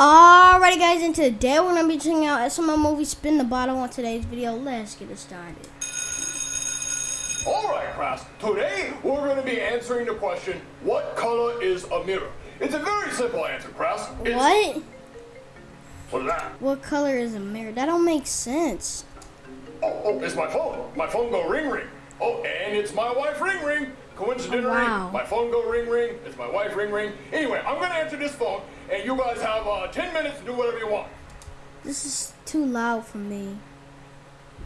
Alrighty guys, and today we're to be checking out SML movie Spin the Bottle on today's video. Let's get it started. Alright, class. Today we're going to be answering the question, what color is a mirror? It's a very simple answer, class. It's, What? What's that? What color is a mirror? That don't make sense. Oh, oh, it's my phone. My phone go ring ring. Oh, and it's my wife ring ring. Coincidentally, Oh, wow. my phone go ring ring. It's my wife ring ring. Anyway, I'm going to answer this phone, and you guys have uh, 10 minutes to do whatever you want. This is too loud for me.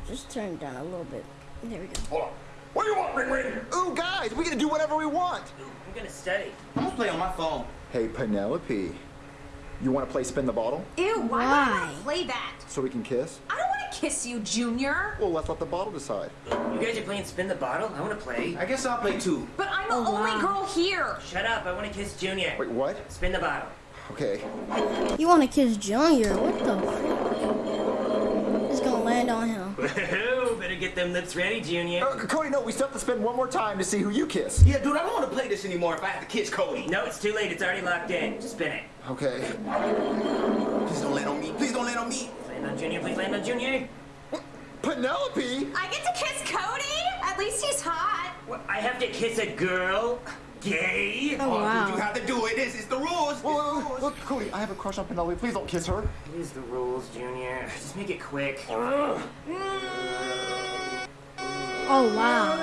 Just turn it down a little bit. There we go. Hold on. What do you want, ring ring? Ooh, guys, we get to do whatever we want. I'm gonna study. I'm gonna play on my phone. Hey, Penelope, you want to play spin the bottle Ew, why, would I Why? want to play that? so we can kiss? I don't want to kiss you, Junior. Well, let's let the bottle decide. You guys are playing spin the bottle? I wanna play. I guess I'll play too. But I'm the Oh, only wow. girl here. Shut up, I wanna kiss Junior. Wait, what? Spin the bottle. Okay. You want to kiss Junior? What the fuck? It's going to land on him. Better get them lips ready, Junior. Uh, Cody, no, we still have to spin one more time to see who you kiss. Yeah, dude, I don't want to play this anymore if I have to kiss Cody. No, it's too late. It's already locked in. Just spin it. Okay. Please don't land on me. Please don't land on me. Land on Junior, please land on Junior. Penelope? I get to kiss Cody? At least he's hot. What, I have to kiss a girl? Gay? Oh, Dude, you have to do it. This is the rules. It's the Whoa, rules. look, Cody, I have a crush on Penelope. Please don't kiss her. It is the rules, Junior. Just make it quick. Oh, wow.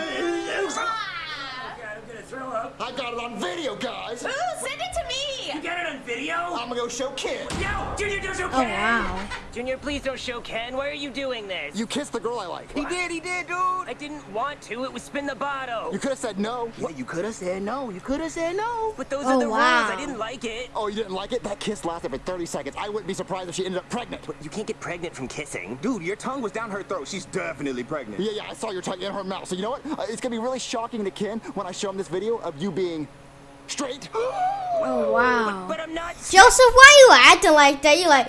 Ah. God, I'm gonna throw up. I got it on video, guys. Ooh, send it to me. You got it on video? I'm gonna go show Ken. No! Junior, don't show Oh, Ken! wow. Junior, please don't show Ken. Why are you doing this? You kissed the girl I like. He did, he did, dude. I didn't want to. It was spin the bottle. You could have said no. Yeah, you could have said no. You could have said no. But those Oh, are the wow. rules. I didn't like it. Oh, you didn't like it? That kiss lasted for 30 seconds. I wouldn't be surprised if she ended up pregnant. But You can't get pregnant from kissing. Dude, your tongue was down her throat. She's definitely pregnant. Yeah, yeah, I saw your tongue in her mouth. So you know what? Uh, it's gonna be really shocking to Ken when I show him this video of you being straight. Oh, wow. But I'm not. Joseph, why you acting like that? You like,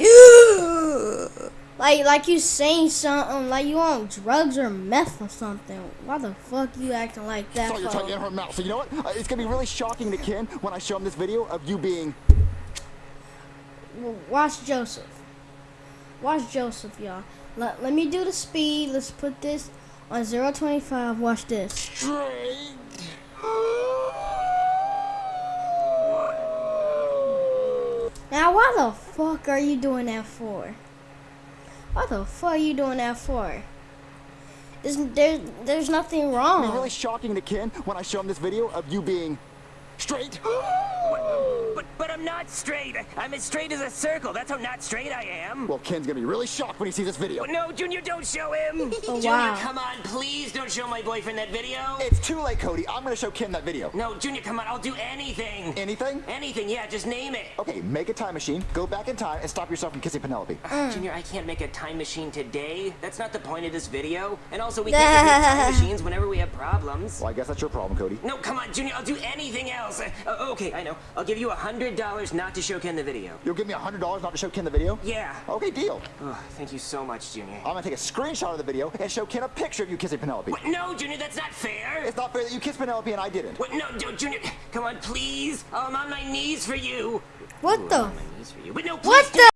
like, like you saying something, like you on drugs or meth or something. Why the fuck you acting like that? saw your tongue in her mouth. So you know what? Uh, it's gonna be really shocking to Ken when I show him this video of you being Well, Watch Joseph. Watch Joseph, y'all. Let, let me do the speed. Let's put this on 025. Watch this. straight. Why the fuck are you doing that for? Why the fuck are you doing that for? There's, there, there's nothing wrong. gonna be really shocking to Ken when I show him this video of you being straight. But but I'm not straight. I'm as straight as a circle. That's how not straight I am. Well, Ken's gonna be really shocked when he sees this video. No, Junior, don't show him. Oh, Junior, wow. come on, please don't show my boyfriend that video. It's too late, Cody. I'm gonna show Ken that video. No, Junior, come on, I'll do anything. Anything? Anything, yeah, just name it. Okay, make a time machine, go back in time, and stop yourself from kissing Penelope. Ah, mm. Junior, I can't make a time machine today. That's not the point of this video. And also, we can't make time machines whenever we have problems. Well, I guess that's your problem, Cody. No, come on, Junior, I'll do anything else. Uh, uh, okay, I know. I'll give you a hundred dollars not to show Ken the video. You'll give me a hundred dollars not to show Ken the video? Yeah. Okay, deal. Oh, thank you so much, Junior. I'm gonna take a screenshot of the video and show Ken a picture of you kissing Penelope. What? No, Junior, that's not fair. It's not fair that you kissed Penelope and I didn't. What? No, Ju- Junior, come on, please. I'm on my knees for you. What the? My knees for you. But no, please. What the?